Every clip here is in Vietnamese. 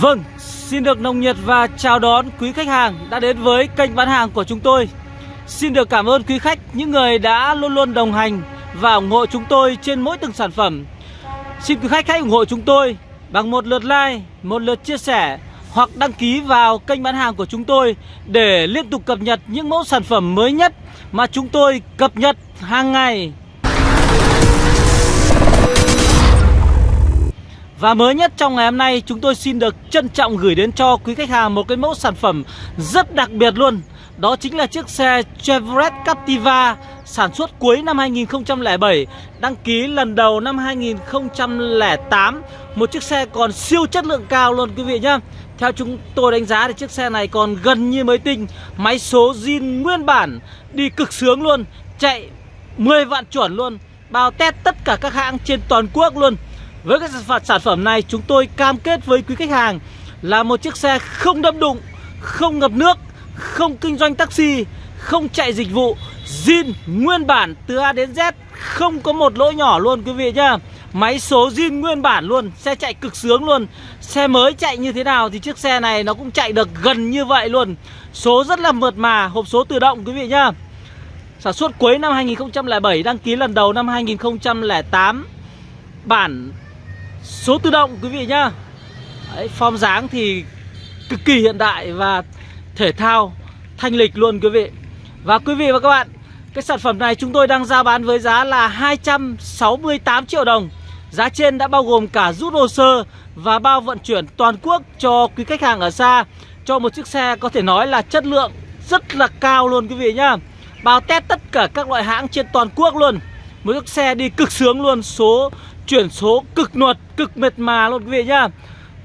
Vâng, xin được nồng nhiệt và chào đón quý khách hàng đã đến với kênh bán hàng của chúng tôi. Xin được cảm ơn quý khách, những người đã luôn luôn đồng hành và ủng hộ chúng tôi trên mỗi từng sản phẩm. Xin quý khách hãy ủng hộ chúng tôi bằng một lượt like, một lượt chia sẻ hoặc đăng ký vào kênh bán hàng của chúng tôi để liên tục cập nhật những mẫu sản phẩm mới nhất mà chúng tôi cập nhật hàng ngày. Và mới nhất trong ngày hôm nay, chúng tôi xin được trân trọng gửi đến cho quý khách hàng một cái mẫu sản phẩm rất đặc biệt luôn. Đó chính là chiếc xe Chevrolet Captiva sản xuất cuối năm 2007 Đăng ký lần đầu năm 2008 Một chiếc xe còn siêu chất lượng cao luôn quý vị nhá. Theo chúng tôi đánh giá thì chiếc xe này còn gần như mới tinh, Máy số zin nguyên bản, Đi cực sướng luôn, Chạy 10 vạn chuẩn luôn, Bao test tất cả các hãng trên toàn quốc luôn với cái sản phẩm này chúng tôi cam kết với quý khách hàng là một chiếc xe không đâm đụng, không ngập nước, không kinh doanh taxi, không chạy dịch vụ, zin nguyên bản từ A đến Z, không có một lỗi nhỏ luôn quý vị nhá. Máy số zin nguyên bản luôn, xe chạy cực sướng luôn. Xe mới chạy như thế nào thì chiếc xe này nó cũng chạy được gần như vậy luôn. Số rất là mượt mà, hộp số tự động quý vị nhá. Sản xuất cuối năm 2007, đăng ký lần đầu năm 2008. Bản Số tự động quý vị nhá. Đấy, Form dáng thì cực kỳ hiện đại và thể thao thanh lịch luôn quý vị. Và quý vị và các bạn Cái sản phẩm này chúng tôi đang ra bán với giá là 268 triệu đồng. Giá trên đã bao gồm cả rút hồ sơ và bao vận chuyển toàn quốc cho quý khách hàng ở xa. Cho một chiếc xe có thể nói là chất lượng rất là cao luôn quý vị nhá. Bao test tất cả các loại hãng trên toàn quốc luôn. Một chiếc xe đi cực sướng luôn Số chuyển số cực nuột, cực mệt mà luôn quý vị nhá.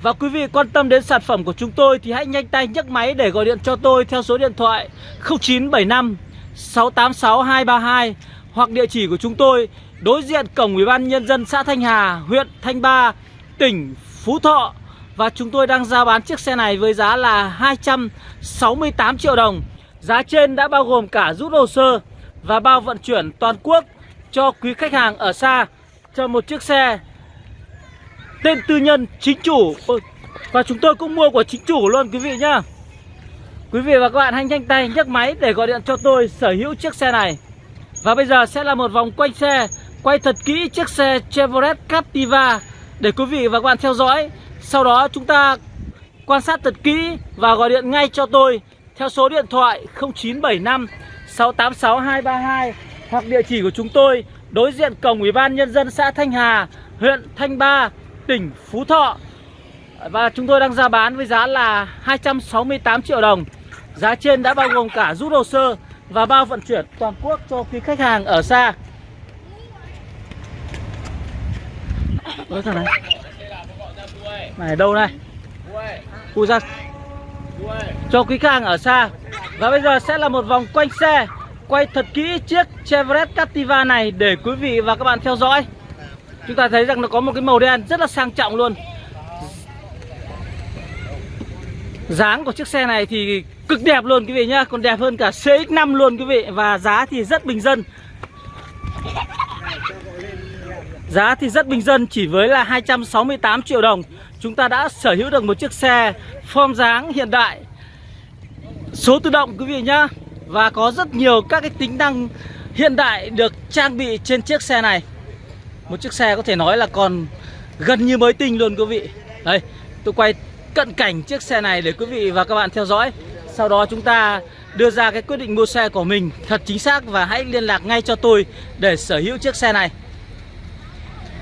Và quý vị quan tâm đến sản phẩm của chúng tôi thì hãy nhanh tay nhấc máy để gọi điện cho tôi theo số điện thoại 0975 686 232 hoặc địa chỉ của chúng tôi đối diện cổng Ủy ban nhân dân xã Thanh Hà, huyện Thanh Ba, tỉnh Phú Thọ. Và chúng tôi đang giao bán chiếc xe này với giá là 268 triệu đồng. Giá trên đã bao gồm cả rút hồ sơ và bao vận chuyển toàn quốc cho quý khách hàng ở xa cho một chiếc xe tên tư nhân chính chủ. Và chúng tôi cũng mua của chính chủ luôn, quý vị nhá. Quý vị và các bạn hãy nhanh tay nhấc máy để gọi điện cho tôi sở hữu chiếc xe này. Và bây giờ sẽ là một vòng quanh xe, Quay thật kỹ chiếc xe Chevrolet Captiva Để quý vị và các bạn theo dõi. Sau đó chúng ta quan sát thật kỹ và gọi điện ngay cho tôi Theo số điện thoại 0975 686 232 Hoặc địa chỉ của chúng tôi đối diện cổng Ủy ban Nhân dân xã Thanh Hà, huyện Thanh Ba, tỉnh Phú Thọ. Và chúng tôi đang ra bán với giá là 268 triệu đồng. Giá trên đã bao gồm cả rút hồ sơ và bao vận chuyển toàn quốc cho quý khách hàng ở xa. Ôi thằng này. Này đâu này? Cui ra. Cho quý khách hàng ở xa. Và bây giờ sẽ là một vòng quanh xe quay thật kỹ chiếc Chevrolet Captiva này để quý vị và các bạn theo dõi. Chúng ta thấy rằng nó có một cái màu đen rất là sang trọng luôn. Dáng của chiếc xe này thì cực đẹp luôn quý vị nhá, Còn đẹp hơn cả CX-5 luôn quý vị Và giá thì rất bình dân. Giá thì rất bình dân, chỉ với là 268 triệu đồng. Chúng ta đã sở hữu được một chiếc xe form dáng hiện đại. Số tự động quý vị nhá và có rất nhiều các cái tính năng hiện đại được trang bị trên chiếc xe này. Một chiếc xe có thể nói là còn gần như mới tinh luôn quý vị. Đây, tôi quay cận cảnh chiếc xe này để quý vị và các bạn theo dõi. Sau đó chúng ta đưa ra cái quyết định mua xe của mình thật chính xác Và hãy liên lạc ngay cho tôi để sở hữu chiếc xe này.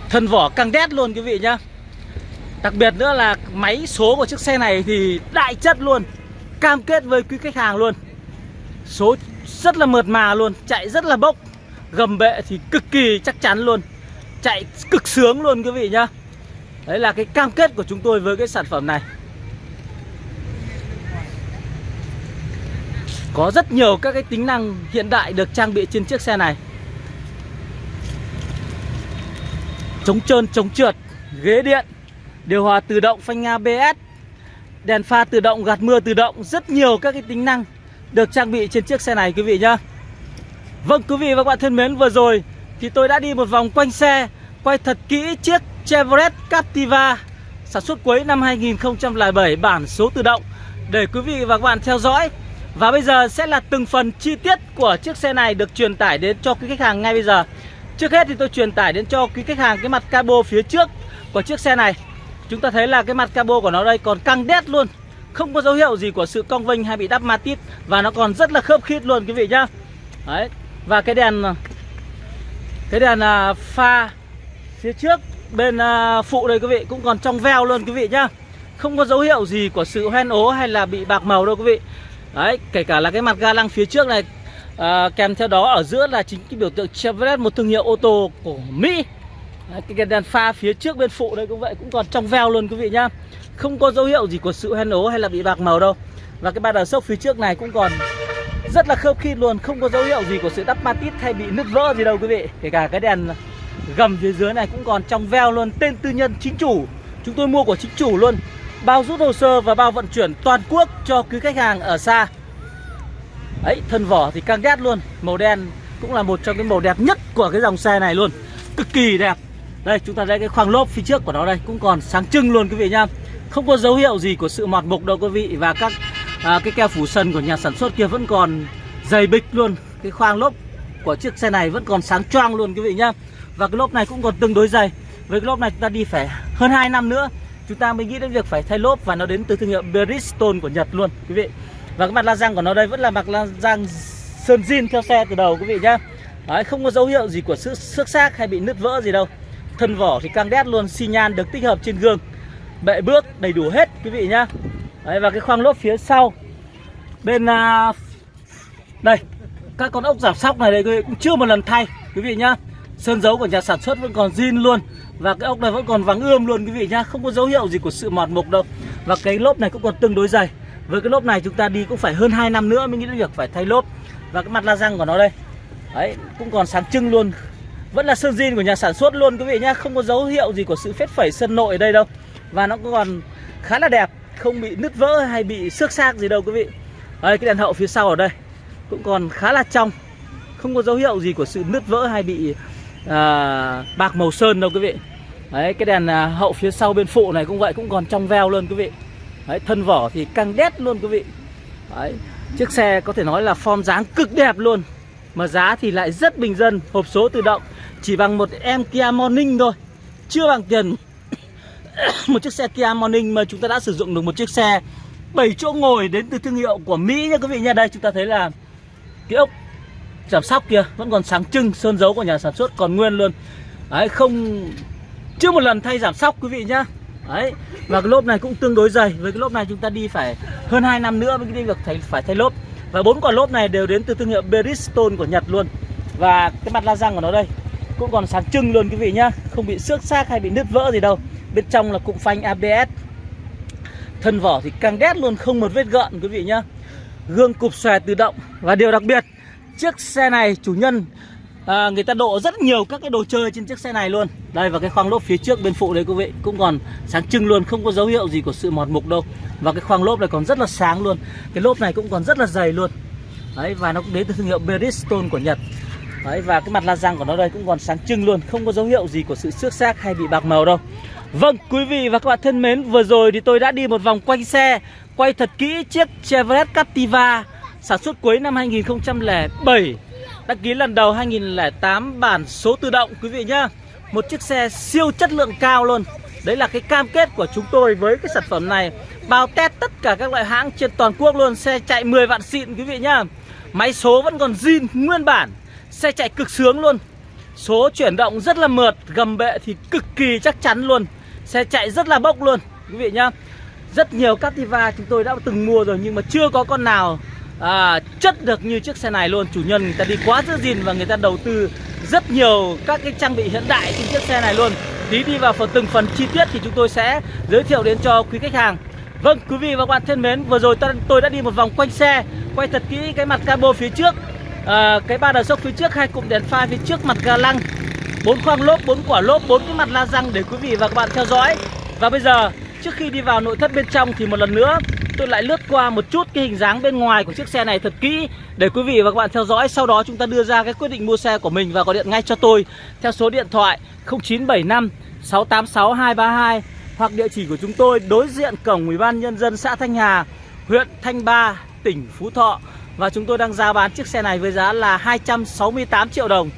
Thân vỏ căng đét luôn quý vị nhá. Đặc biệt nữa là máy số của chiếc xe này thì đại chất luôn, Cam kết với quý khách hàng luôn. Số rất là mượt mà luôn Chạy rất là bốc. Gầm bệ thì cực kỳ chắc chắn luôn. Chạy cực sướng luôn quý vị nhá. Đấy là cái cam kết của chúng tôi với cái sản phẩm này. Có rất nhiều các cái tính năng hiện đại được trang bị trên chiếc xe này. Chống trơn, chống trượt, ghế điện Điều hòa tự động, phanh ABS Đèn pha tự động, gạt mưa tự động Rất nhiều các cái tính năng được trang bị trên chiếc xe này, quý vị nhá. Vâng quý vị và các bạn thân mến, vừa rồi thì tôi đã đi một vòng quanh xe, Quay thật kỹ chiếc Chevrolet Captiva Sản xuất cuối năm 2007 bản số tự động Để quý vị và các bạn theo dõi. Và bây giờ sẽ là từng phần chi tiết của chiếc xe này được truyền tải đến cho quý khách hàng ngay bây giờ. Trước hết thì tôi truyền tải đến cho quý khách hàng cái mặt cabo phía trước của chiếc xe này. Chúng ta thấy là cái mặt cabo của nó đây còn căng đét luôn. Không có dấu hiệu gì của sự cong vênh hay bị đắp matit Và nó còn rất là khớp khít luôn quý vị nhá. Đấy Và cái đèn Cái đèn à, pha phía trước bên à, phụ đây quý vị cũng còn trong veo luôn quý vị nhá. Không có dấu hiệu gì của sự hoen ố hay là bị bạc màu đâu quý vị. Đấy kể cả là cái mặt ga lăng phía trước này à, Kèm theo đó ở giữa là chính cái biểu tượng Chevrolet một thương hiệu ô tô của Mỹ. Đấy, cái đèn pha phía trước bên phụ đây cũng vậy cũng còn trong veo luôn quý vị nhá không có dấu hiệu gì của sự hoen ố hay là bị bạc màu đâu. Và cái ba đờ sốc phía trước này cũng còn rất là khớp khít luôn, không có dấu hiệu gì của sự đắp matit hay bị nứt vỡ gì đâu quý vị. Kể cả cái đèn gầm phía dưới này cũng còn trong veo luôn, tên tư nhân chính chủ. Chúng tôi mua của chính chủ luôn. Bao rút hồ sơ và bao vận chuyển toàn quốc cho quý khách hàng ở xa. Ấy, thân vỏ thì căng đét luôn. Màu đen cũng là một trong cái màu đẹp nhất của cái dòng xe này luôn. Cực kỳ đẹp. Đây, chúng ta thấy cái khoang lốp phía trước của nó đây, cũng còn sáng trưng luôn quý vị nhá. Không có dấu hiệu gì của sự mọt mục đâu quý vị Và các à, cái keo phủ sân của nhà sản xuất kia vẫn còn dày bịch luôn. Cái khoang lốp của chiếc xe này vẫn còn sáng choang luôn quý vị nhá. Và cái lốp này cũng còn tương đối dày. Với cái lốp này chúng ta đi phải hơn 2 năm nữa Chúng ta mới nghĩ đến việc phải thay lốp Và nó đến từ thương hiệu Bridgestone của Nhật luôn quý vị. Và cái mặt la răng của nó đây vẫn là mặt la răng sơn zin theo xe từ đầu quý vị nhá. Đấy, không có dấu hiệu gì của sự xước xác hay bị nứt vỡ gì đâu. Thân vỏ thì căng đét luôn xi nhan được tích hợp trên gương. Bệ bước đầy đủ hết quý vị nhá. Đấy, Và cái khoang lốp phía sau. Bên uh, Đây Các con ốc giảm sóc này đây quý vị cũng chưa một lần thay quý vị nhá. Sơn dấu của nhà sản xuất vẫn còn zin luôn Và cái ốc này vẫn còn vắng ươm luôn quý vị nhá. Không có dấu hiệu gì của sự mọt mục đâu. Và cái lốp này cũng còn tương đối dày. Với cái lốp này chúng ta đi cũng phải hơn 2 năm nữa Mới nghĩ đến việc phải thay lốp. Và cái mặt la răng của nó đây Đấy cũng còn sáng trưng luôn. Vẫn là sơn zin của nhà sản xuất luôn quý vị nhá. Không có dấu hiệu gì của sự phết phẩy sân nội ở đây đâu. Và nó còn khá là đẹp Không bị nứt vỡ hay bị xước xác gì đâu quý vị. Đây cái đèn hậu phía sau ở đây Cũng còn khá là trong Không có dấu hiệu gì của sự nứt vỡ hay bị à, bạc màu sơn đâu quý vị. Đấy cái đèn à, hậu phía sau bên phụ này cũng vậy Cũng còn trong veo luôn quý vị. Đấy thân vỏ thì căng đét luôn quý vị. Đấy Chiếc xe có thể nói là form dáng cực đẹp luôn Mà giá thì lại rất bình dân Hộp số tự động chỉ bằng một em Kia Morning thôi Chưa bằng tiền Một chiếc xe Kia Morning mà chúng ta đã sử dụng được một chiếc xe 7 chỗ ngồi đến từ thương hiệu của Mỹ nha quý vị nha. Đây chúng ta thấy là Cái ốc giảm sóc kia vẫn còn sáng trưng Sơn dấu của nhà sản xuất còn nguyên luôn. Đấy không Chưa một lần thay giảm sóc quý vị nhá. Đấy Và cái lốp này cũng tương đối dày. Với cái lốp này chúng ta đi phải hơn 2 năm nữa mới đi được thay, phải thay lốp. Và bốn quả lốp này đều đến từ thương hiệu Bridgestone của Nhật luôn. Và cái mặt la răng của nó đây cũng còn sáng trưng luôn quý vị nhá. Không bị xước xác hay bị nứt vỡ gì đâu. Bên trong là cụm phanh ABS Thân vỏ thì càng đét luôn Không một vết gợn quý vị nhá. Gương cụp xòe tự động. Và điều đặc biệt Chiếc xe này chủ nhân à, Người ta độ rất nhiều các cái đồ chơi trên chiếc xe này luôn. Đây và cái khoang lốp phía trước bên phụ đấy quý vị Cũng còn sáng trưng luôn Không có dấu hiệu gì của sự mọt mục đâu. Và cái khoang lốp này còn rất là sáng luôn. Cái lốp này cũng còn rất là dày luôn. Đấy và nó cũng đến từ thương hiệu Bridgestone của Nhật. Đấy, và cái mặt la răng của nó đây cũng còn sáng trưng luôn Không có dấu hiệu gì của sự xước xác hay bị bạc màu đâu. Vâng, quý vị và các bạn thân mến Vừa rồi thì tôi đã đi một vòng quanh xe Quay thật kỹ chiếc Chevrolet Captiva Sản xuất cuối năm 2007 Đăng ký lần đầu 2008 bản số tự động quý vị nhá. Một chiếc xe siêu chất lượng cao luôn. Đấy là cái cam kết của chúng tôi với cái sản phẩm này. Bao test tất cả các loại hãng trên toàn quốc luôn Xe chạy 10 vạn xịn quý vị nhá. Máy số vẫn còn zin nguyên bản. Xe chạy cực sướng luôn. Số chuyển động rất là mượt Gầm bệ thì cực kỳ chắc chắn luôn. Xe chạy rất là bốc luôn Quý vị nhá. Rất nhiều Captiva chúng tôi đã từng mua rồi Nhưng mà chưa có con nào à, chất được như chiếc xe này luôn. Chủ nhân người ta đi quá giữ gìn Và người ta đầu tư rất nhiều các cái trang bị hiện đại trên chiếc xe này luôn. Tí đi vào phần từng phần chi tiết thì chúng tôi sẽ giới thiệu đến cho quý khách hàng. Vâng quý vị và các bạn thân mến Vừa rồi tôi đã đi một vòng quanh xe Quay thật kỹ cái mặt cabo phía trước à, cái ba đờ sốc phía trước hai cụm đèn pha phía trước mặt ga lăng bốn khoang lốp bốn quả lốp bốn cái mặt la răng để quý vị và các bạn theo dõi. Và bây giờ trước khi đi vào nội thất bên trong thì một lần nữa tôi lại lướt qua một chút cái hình dáng bên ngoài của chiếc xe này thật kỹ để quý vị và các bạn theo dõi. Sau đó chúng ta đưa ra cái quyết định mua xe của mình và gọi điện ngay cho tôi theo số điện thoại 0975 686 232 hoặc địa chỉ của chúng tôi đối diện cổng Ủy ban nhân dân xã Thanh Hà, huyện Thanh Ba, tỉnh Phú Thọ. Và chúng tôi đang giao bán chiếc xe này với giá là 268 triệu đồng.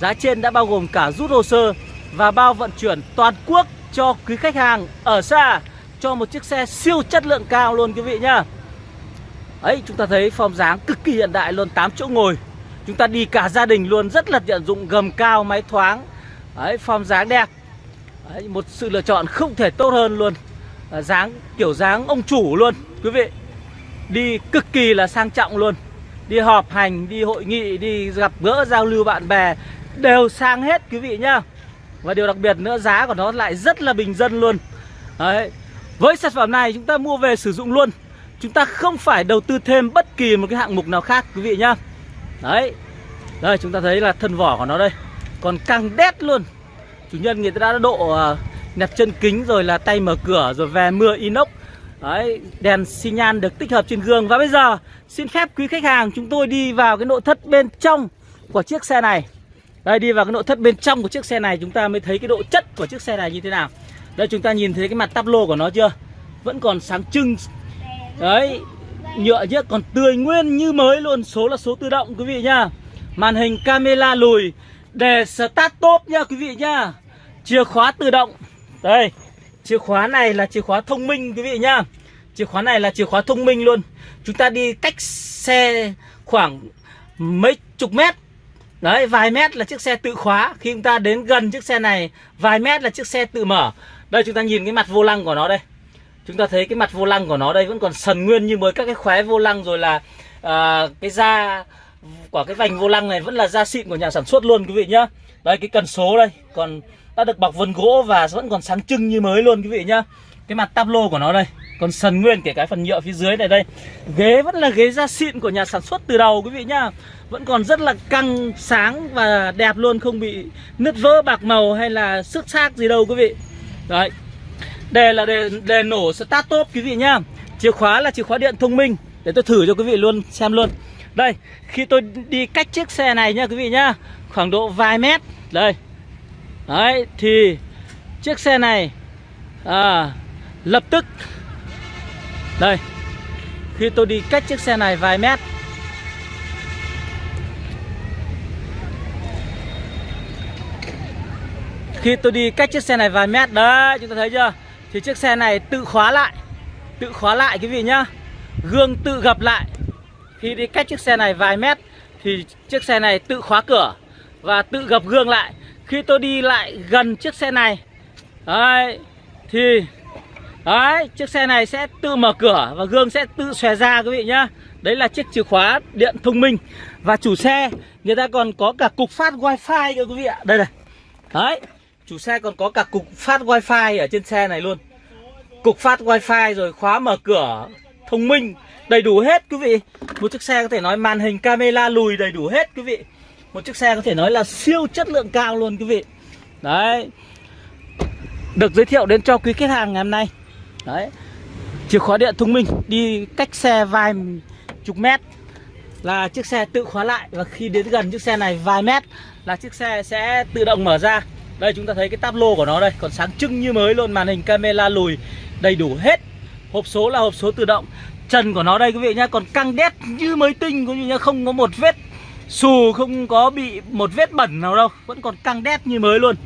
Giá trên đã bao gồm cả rút hồ sơ và bao vận chuyển toàn quốc cho quý khách hàng ở xa cho một chiếc xe siêu chất lượng cao luôn quý vị nhá. Ấy chúng ta thấy form dáng cực kỳ hiện đại luôn 8 chỗ ngồi. Chúng ta đi cả gia đình luôn rất là tiện dụng gầm cao máy thoáng. Đấy form dáng đẹp. Đấy, Một sự lựa chọn không thể tốt hơn luôn. À, Dáng kiểu dáng ông chủ luôn quý vị. Đi cực kỳ là sang trọng luôn. Đi họp hành, đi hội nghị, đi gặp gỡ giao lưu bạn bè Đều sang hết quý vị nhá. Và điều đặc biệt nữa giá của nó lại rất là bình dân luôn. Đấy. Với sản phẩm này chúng ta mua về sử dụng luôn. Chúng ta không phải đầu tư thêm bất kỳ một cái hạng mục nào khác quý vị nhá. Đấy. Đây chúng ta thấy là thân vỏ của nó đây. Còn căng đét luôn. Chủ nhân người ta đã độ à, nẹp chân kính rồi là tay mở cửa rồi về mưa inox. Đấy, đèn xi nhan được tích hợp trên gương. Và bây giờ xin phép quý khách hàng chúng tôi đi vào cái nội thất bên trong của chiếc xe này. Đây, đi vào cái nội thất bên trong của chiếc xe này, chúng ta mới thấy cái độ chất của chiếc xe này như thế nào. Đây, chúng ta nhìn thấy cái mặt tắp lô của nó chưa? Vẫn còn sáng trưng. Đấy, Nhựa nhá, còn tươi nguyên như mới luôn. Số là số tự động, quý vị nhá. Màn hình camera lùi Để start top nha quý vị nhá. Chìa khóa tự động. Đây, Chìa khóa này là chìa khóa thông minh, quý vị nhá. Chìa khóa này là chìa khóa thông minh luôn. Chúng ta đi cách xe khoảng mấy chục mét. Đấy vài mét là chiếc xe tự khóa Khi chúng ta đến gần chiếc xe này Vài mét là chiếc xe tự mở Đây chúng ta nhìn cái mặt vô lăng của nó đây Chúng ta thấy cái mặt vô lăng của nó đây vẫn còn sần nguyên như mới các cái khóe vô lăng rồi là à, cái da của cái vành vô lăng này vẫn là da xịn của nhà sản xuất luôn quý vị nhá. Đây cái cần số đây, còn đã được bọc vân gỗ và vẫn còn sáng trưng như mới luôn quý vị nhá. Cái mặt tablo của nó đây, còn sần nguyên kể cái phần nhựa phía dưới này đây. Ghế vẫn là ghế da xịn của nhà sản xuất từ đầu quý vị nhá. Vẫn còn rất là căng sáng và đẹp luôn không bị nứt vỡ bạc màu hay là xước xác gì đâu quý vị. Đấy, Đề là đề, đề nổ start top quý vị nhá. Chìa khóa là chìa khóa điện thông minh. Để tôi thử cho quý vị luôn xem luôn. Đây khi tôi đi cách chiếc xe này nha quý vị nhá. Khoảng độ vài mét. Đây. Đấy thì chiếc xe này à, Lập tức đây, Khi tôi đi cách chiếc xe này vài mét. Khi tôi đi cách chiếc xe này vài mét, Đấy, chúng ta thấy chưa? Thì chiếc xe này tự khóa lại, Tự khóa lại quý vị nhá. Gương tự gập lại. Khi đi cách chiếc xe này vài mét, Thì chiếc xe này tự khóa cửa Và tự gập gương lại. Khi tôi đi lại gần chiếc xe này, Đấy, Thì Đấy, chiếc xe này sẽ tự mở cửa Và gương sẽ tự xòe ra quý vị nhá. Đấy là chiếc chìa khóa điện thông minh. Và chủ xe, người ta còn có cả cục phát wifi cơ quý vị ạ. Đây này. Đấy, Chủ xe còn có cả cục phát wifi ở trên xe này luôn. Cục phát wifi rồi khóa mở cửa thông minh, Đầy đủ hết quý vị. Một chiếc xe có thể nói màn hình camera lùi đầy đủ hết quý vị. Một chiếc xe có thể nói là siêu chất lượng cao luôn quý vị. Đấy. Được giới thiệu đến cho quý khách hàng ngày hôm nay. Đấy. Chìa khóa điện thông minh, Đi cách xe vài chục mét Là chiếc xe tự khóa lại. Và khi đến gần chiếc xe này vài mét Là chiếc xe sẽ tự động mở ra. Đây, chúng ta thấy cái táp lô của nó đây, Còn sáng trưng như mới luôn, Màn hình camera lùi đầy đủ hết. Hộp số là hộp số tự động. Trần của nó đây quý vị nhá, Còn căng đét như mới tinh quý vị nhá, Không có một vết xù, Không có bị một vết bẩn nào đâu, Vẫn còn căng đét như mới luôn.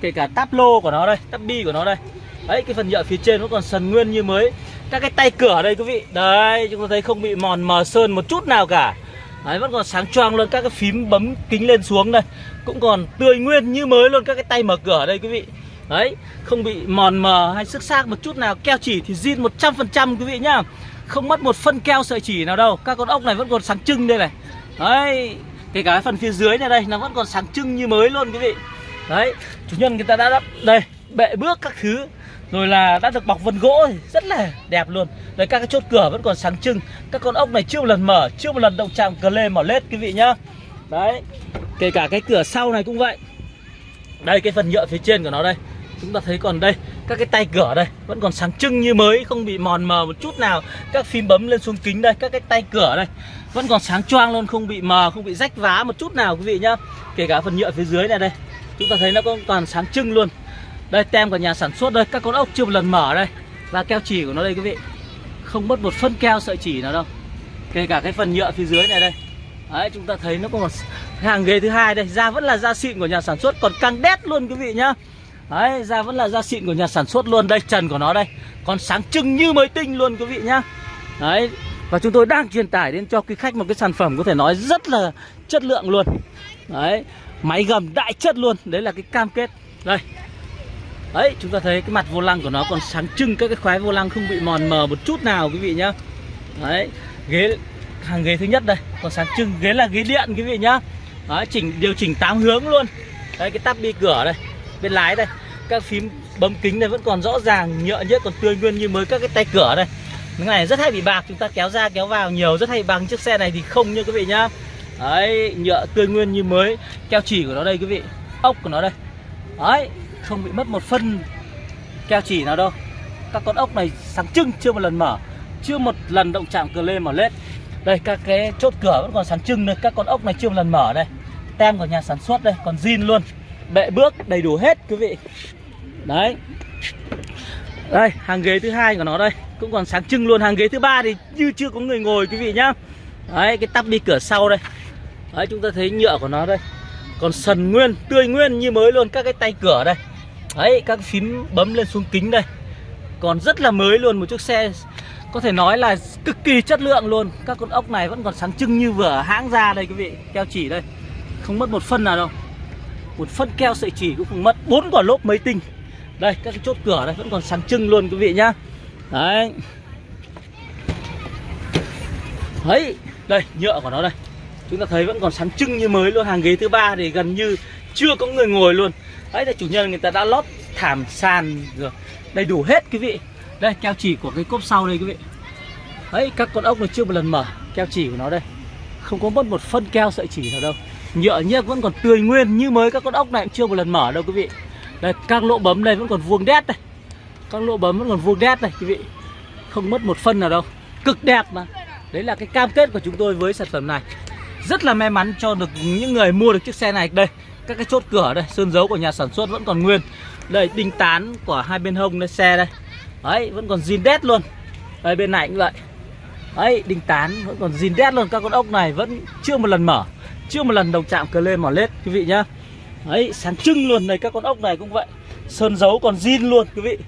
Kể cả táp lô của nó đây Táp bi của nó đây. Đấy cái phần nhựa phía trên nó còn sần nguyên như mới. Các cái tay cửa đây, quý vị. Đấy, chúng ta thấy không bị mòn, mờ sơn một chút nào cả. Đấy, vẫn còn sáng choang luôn. Các cái phím bấm kính lên xuống đây. Cũng còn tươi nguyên như mới luôn các cái tay mở cửa ở đây, quý vị. Đấy, không bị mòn, mờ hay sức xác một chút nào. Keo chỉ thì zin 100% quý vị nhá. Không mất một phân keo sợi chỉ nào đâu. Các con ốc này vẫn còn sáng trưng đây này. Đấy, Kể cả phần phía dưới này đây, Nó vẫn còn sáng trưng như mới luôn, quý vị. Đấy, Chủ nhân người ta đã đắp Đây. Bệ bước các thứ rồi là đã được bọc vân gỗ rất là đẹp luôn. Đấy các cái chốt cửa vẫn còn sáng trưng. Các con ốc này chưa một lần mở, Chưa một lần động chạm cờ lê mở lết, quý vị nhá. Đấy, Kể cả cái cửa sau này cũng vậy. Đây, cái phần nhựa phía trên của nó đây. Chúng ta thấy còn đây, Các cái tay cửa đây Vẫn còn sáng trưng như mới, Không bị mòn mờ một chút nào. Các phím bấm lên xuống kính đây, Các cái tay cửa đây Vẫn còn sáng choang luôn, Không bị mờ, Không bị rách vá một chút nào, quý vị nhá. Kể cả phần nhựa phía dưới này đây, Chúng ta thấy nó còn toàn sáng trưng luôn. Đây, tem của nhà sản xuất đây, Các con ốc chưa một lần mở đây. Và keo chỉ của nó đây, quý vị. Không mất một phân keo sợi chỉ nào đâu. Kể cả cái phần nhựa phía dưới này đây. Đấy, chúng ta thấy nó có một hàng ghế thứ hai đây. Da vẫn là da xịn của nhà sản xuất, Còn căng đét luôn, quý vị nhá. Đấy, da vẫn là da xịn của nhà sản xuất luôn. Đây, trần của nó đây. Còn sáng trưng như mới tinh luôn, quý vị nhá. Đấy, và chúng tôi đang truyền tải đến cho quý khách một cái sản phẩm có thể nói rất là chất lượng luôn. Đấy, Máy gầm đại chất luôn. Đấy là cái cam kết. Đây Đấy, chúng ta thấy cái mặt vô lăng của nó còn sáng trưng Các cái khoái vô lăng không bị mòn mờ một chút nào, quý vị nhá. Đấy, Ghế, hàng ghế thứ nhất đây, Còn sáng trưng, ghế là ghế điện, quý vị nhá. Đấy, chỉnh, điều chỉnh 8 hướng luôn. Đấy, cái tắp bi cửa đây, Bên lái đây, Các phím bấm kính này vẫn còn rõ ràng, Nhựa nhất còn tươi nguyên như mới các cái tay cửa đây. Cái này rất hay bị bạc, chúng ta kéo ra, kéo vào nhiều, rất hay bằng chiếc xe này thì không như quý vị nhá. Đấy, nhựa tươi nguyên như mới, keo chỉ của nó đây, quý vị, ốc của nó đây. Đấy không bị mất một phân keo chỉ nào đâu. Các con ốc này sáng trưng, chưa một lần mở, chưa một lần động chạm cờ lên mở lết. Đây, các cái chốt cửa vẫn còn sáng trưng đây các con ốc này chưa một lần mở đây. Tem của nhà sản xuất đây, còn zin luôn. Bệ bước đầy đủ hết, quý vị. Đấy. Đây, hàng ghế thứ hai của nó đây, cũng còn sáng trưng luôn. Hàng ghế thứ ba thì như chưa có người ngồi, quý vị nhá. Đấy, cái tắp đi cửa sau đây. Đấy, chúng ta thấy nhựa của nó đây. Còn sần nguyên, tươi nguyên như mới luôn, các cái tay cửa đây đấy, các phím bấm lên xuống kính đây. Còn rất là mới luôn, một chiếc xe có thể nói là cực kỳ chất lượng luôn. Các con ốc này vẫn còn sáng trưng như vừa hãng ra đây, quý vị. Keo chỉ đây. Không mất một phân nào đâu. Một phân keo sợi chỉ cũng không mất. Bốn quả lốp mấy tinh. Đây, các cái chốt cửa đây vẫn còn sáng trưng luôn, quý vị nhá. Đấy. Đấy, đây, nhựa của nó đây. Chúng ta thấy vẫn còn sáng trưng như mới luôn. Hàng ghế thứ ba thì gần như chưa có người ngồi luôn đấy là chủ nhân người ta đã lót thảm sàn rồi. Đầy đủ hết quý vị. Đây keo chỉ của cái cốp sau đây quý vị. Đấy các con ốc này chưa một lần mở. Keo chỉ của nó đây. Không có mất một phân keo sợi chỉ nào đâu. Nhựa nhếch vẫn còn tươi nguyên như mới các con ốc này cũng chưa một lần mở đâu quý vị. Đây các lỗ bấm đây vẫn còn vuông đét này, các lỗ bấm vẫn còn vuông đét này quý vị. Không mất một phân nào đâu. Cực đẹp mà. Đấy là cái cam kết của chúng tôi với sản phẩm này. Rất là may mắn cho được những người mua được chiếc xe này. Đây các cái chốt cửa đây, sơn dấu của nhà sản xuất vẫn còn nguyên. Đây, đinh tán của hai bên hông đây, xe đây. Đấy, vẫn còn zin đét luôn. Đây, bên này cũng vậy. Đấy, đinh tán vẫn còn zin đét luôn. Các con ốc này vẫn chưa một lần mở. Chưa một lần đồng chạm cờ lên mỏ lết, quý vị nhá. Đấy, sáng trưng luôn. Này các con ốc này cũng vậy. Sơn dấu còn zin luôn, quý vị.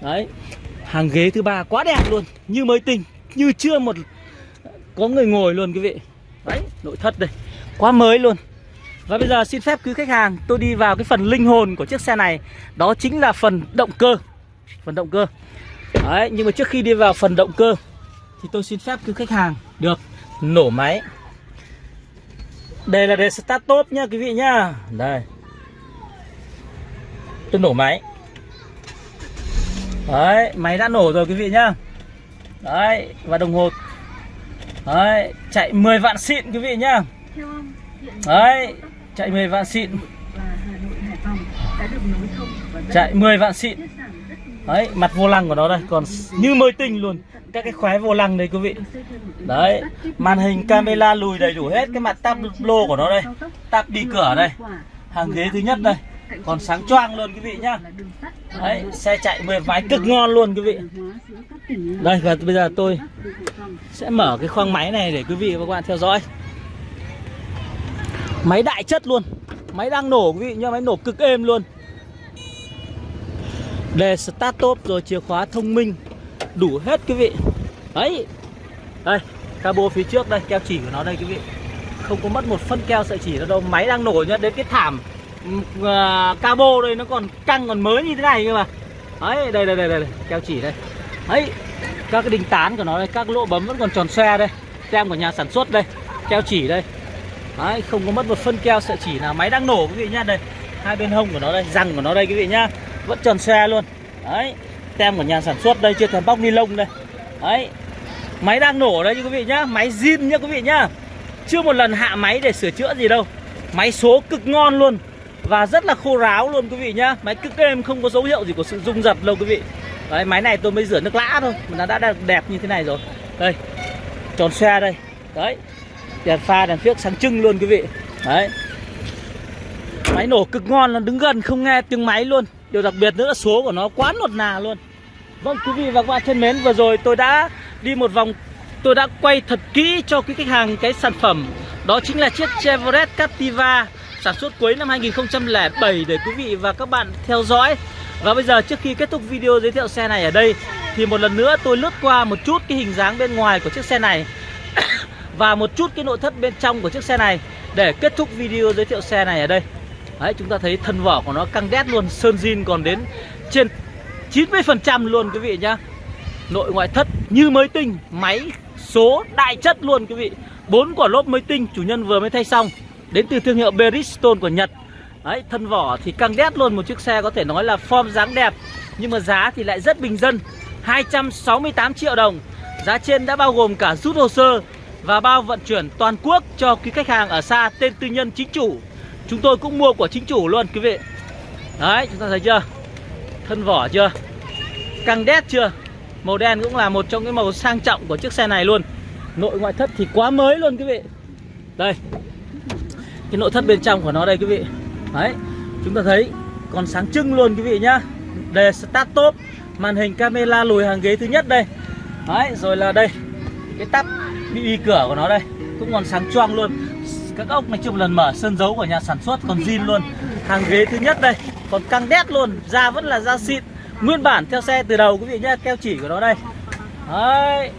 Đấy, hàng ghế thứ ba quá đẹp luôn. Như mới tinh, như chưa một, có người ngồi luôn, quý vị. Đấy, nội thất đây. Quá mới luôn và bây giờ xin phép quý khách hàng tôi đi vào cái phần linh hồn của chiếc xe này. Đó chính là phần động cơ. Phần động cơ. Đấy nhưng mà trước khi đi vào phần động cơ thì tôi xin phép quý khách hàng được nổ máy. Đây là đề start top nhá quý vị nhá. Đây. Tôi nổ máy. Đấy máy đã nổ rồi quý vị nhá. Đấy và đồng hồ. Đấy chạy 10 vạn xịn quý vị nhá. Đấy chạy 10 vạn xịn. Chạy 10 vạn xịn. Đấy mặt vô lăng của nó đây còn như mới tinh luôn. Các cái khóe vô lăng đây quý vị. Đấy màn hình camera lùi đầy đủ hết cái mặt tab lô của nó đây. tab đi cửa đây. hàng ghế thứ nhất đây. còn sáng choang luôn quý vị nhá. đấy xe chạy mười vái cực ngon luôn quý vị. Đây và bây giờ tôi sẽ mở cái khoang máy này để quý vị và các bạn theo dõi máy đại chất luôn. Máy đang nổ quý vị nhá máy nổ cực êm luôn. Đề start top rồi chìa khóa thông minh. Đủ hết quý vị. Đấy. Đây cabo phía trước đây keo chỉ của nó đây quý vị. Không có mất một phân keo sợi chỉ đâu đâu. Máy đang nổ nhá đến cái thảm uh, cabo đây nó còn căng còn mới như thế này cơ mà. Đấy đây đây đây đây keo chỉ đây. Đấy các cái đinh tán của nó đây các lỗ bấm vẫn còn tròn xoe đây. Tem của nhà sản xuất đây keo chỉ đây đấy, không có mất một phân keo sợi chỉ nào máy đang nổ quý vị nhá. Đây, hai bên hông của nó đây, răng của nó đây quý vị nhá. Vẫn tròn xe luôn. Đấy, tem của nhà sản xuất đây chưa thèm bóc ni lông đây. Đấy, máy đang nổ đây quý vị nhá, máy zin nhá quý vị nhá. Chưa một lần hạ máy để sửa chữa gì đâu. Máy số cực ngon luôn và rất là khô ráo luôn quý vị nhá. Máy cực êm, không có dấu hiệu gì của sự rung giật đâu quý vị. Đấy, máy này tôi mới rửa nước lã thôi, mà nó đã đẹp như thế này rồi. Đây, tròn xe đây. Đấy đèn pha, đèn phiếc sáng trưng luôn quý vị. Đấy. Máy nổ cực ngon là đứng gần không nghe tiếng máy luôn. Điều đặc biệt nữa là số của nó quá nột nà luôn. Vâng quý vị và các bạn thân mến, Vừa rồi tôi đã đi một vòng, Tôi đã quay thật kỹ cho quý khách hàng cái sản phẩm. Đó chính là chiếc Chevrolet Captiva Sản xuất cuối năm 2007 Để quý vị và các bạn theo dõi. Và bây giờ trước khi kết thúc video giới thiệu xe này ở đây, Thì một lần nữa tôi lướt qua một chút cái hình dáng bên ngoài của chiếc xe này. Và một chút cái nội thất bên trong của chiếc xe này Để kết thúc video giới thiệu xe này ở đây. Đấy, chúng ta thấy thân vỏ của nó căng đét luôn, Sơn zin còn đến trên 90% luôn quý vị nhá. Nội ngoại thất như mới tinh, Máy, số, đại chất luôn quý vị. Bốn quả lốp mới tinh, chủ nhân vừa mới thay xong. Đến từ thương hiệu Bridgestone của Nhật. Đấy, thân vỏ thì căng đét luôn, Một chiếc xe có thể nói là form dáng đẹp, Nhưng mà giá thì lại rất bình dân 268 triệu đồng. Giá trên đã bao gồm cả rút hồ sơ và bao vận chuyển toàn quốc cho quý khách hàng ở xa tên tư nhân chính chủ. Chúng tôi cũng mua của chính chủ luôn, quý vị. Đấy, chúng ta thấy chưa? Thân vỏ chưa? Căng đét chưa? Màu đen cũng là một trong cái màu sang trọng của chiếc xe này luôn. Nội ngoại thất thì quá mới luôn, quý vị. Đây. Cái nội thất bên trong của nó đây, quý vị. Đấy, Chúng ta thấy còn sáng trưng luôn, quý vị nhá. Đề start top, Màn hình camera lùi hàng ghế thứ nhất đây. Đấy, rồi là đây. Cái tắp bị cửa của nó đây Cũng còn sáng choang luôn. Các ốc này chưa một lần mở sơn dấu của nhà sản xuất còn zin luôn. Hàng ghế thứ nhất đây Còn căng đét luôn Da vẫn là da xịn. Nguyên bản theo xe từ đầu quý vị nhá Keo chỉ của nó đây. Đấy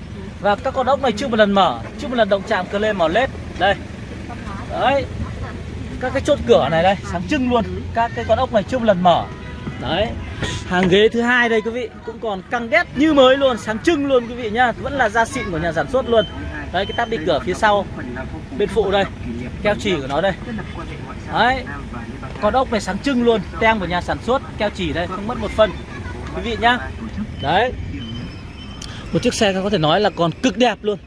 Và các con ốc này chưa một lần mở Chưa một lần động chạm cơ lên màu led Đây. Đấy. Các cái chốt cửa này đây Sáng trưng luôn. Các cái con ốc này chưa một lần mở. Đấy. Hàng ghế thứ hai đây quý vị Cũng còn căng đét như mới luôn Sáng trưng luôn quý vị nhá. Vẫn là da xịn của nhà sản xuất luôn Đấy, cái tab đi cửa phía sau, Bên phụ đây, Keo chỉ của nó đây. Đấy, Con ốc này sáng trưng luôn, Tem của nhà sản xuất, Keo chỉ đây, Không mất một phân. Quý vị nhá. Đấy. Một chiếc xe có thể nói là còn cực đẹp luôn.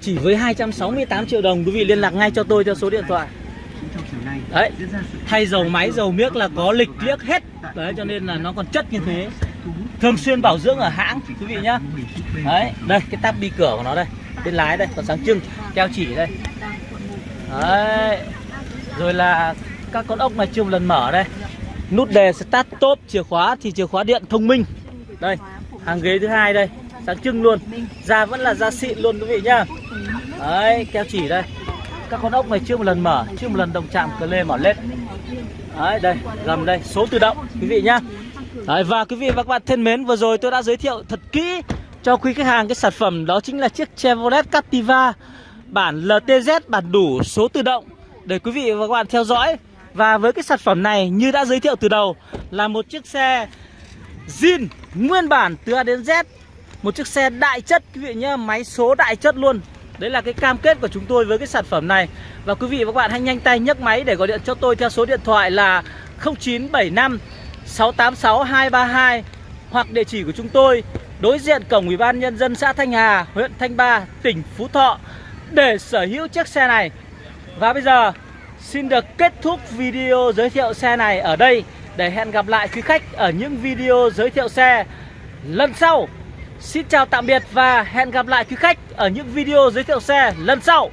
Chỉ với 268 triệu đồng, Quý vị liên lạc ngay cho tôi theo số điện thoại. Đấy, Thay dầu máy, dầu miếc là có lịch liếc hết. Đấy, cho nên là nó còn chất như thế. Thường xuyên bảo dưỡng ở hãng, Quý vị nhá. Đấy, Đây, cái tab đi cửa của nó đây. Bên lái đây, còn sáng trưng, Keo chỉ đây. Đấy. Rồi là các con ốc này chưa một lần mở đây. Nút đề start top, chìa khóa thì chìa khóa điện thông minh. Đây, hàng ghế thứ hai đây, Sáng trưng luôn. Da vẫn là da xịn luôn, quý vị nhá. Đấy, keo chỉ đây. Các con ốc này chưa một lần mở, Chưa một lần động chạm cờ lê mở lên Đấy, đây, gầm đây, số tự động, quý vị nhá. Đấy, và quý vị và các bạn thân mến, Vừa rồi tôi đã giới thiệu thật kỹ cho quý khách hàng, cái sản phẩm đó chính là chiếc Chevrolet Captiva, bản LTZ bản đủ số tự động để quý vị và các bạn theo dõi. Và với cái sản phẩm này như đã giới thiệu từ đầu là một chiếc xe zin nguyên bản từ A đến Z, một chiếc xe đại chất, quý vị nhé máy số đại chất luôn. Đấy là cái cam kết của chúng tôi với cái sản phẩm này. Và quý vị và các bạn hãy nhanh tay nhấc máy để gọi điện cho tôi theo số điện thoại là 0975 686 232 hoặc địa chỉ của chúng tôi đối diện cổng Ủy ban nhân dân xã Thanh Hà, huyện Thanh Ba, tỉnh Phú Thọ để sở hữu chiếc xe này. Và bây giờ xin được kết thúc video giới thiệu xe này ở đây để hẹn gặp lại quý khách ở những video giới thiệu xe lần sau. Xin chào tạm biệt và hẹn gặp lại quý khách ở những video giới thiệu xe lần sau.